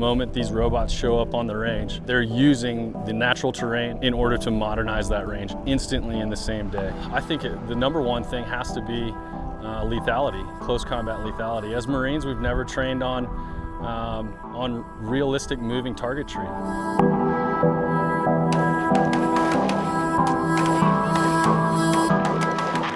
moment these robots show up on the range, they're using the natural terrain in order to modernize that range instantly in the same day. I think it, the number one thing has to be uh, lethality, close combat lethality. As Marines, we've never trained on, um, on realistic moving targetry.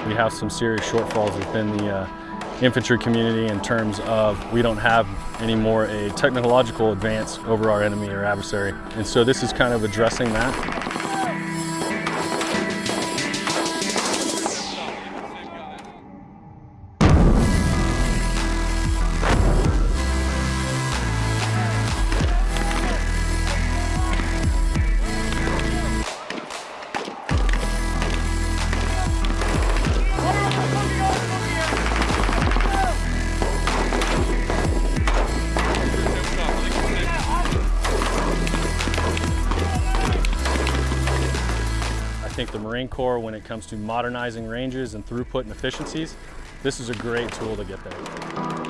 We have some serious shortfalls within the uh, infantry community in terms of we don't have anymore a technological advance over our enemy or adversary. And so this is kind of addressing that. Think the Marine Corps, when it comes to modernizing ranges and throughput and efficiencies, this is a great tool to get there.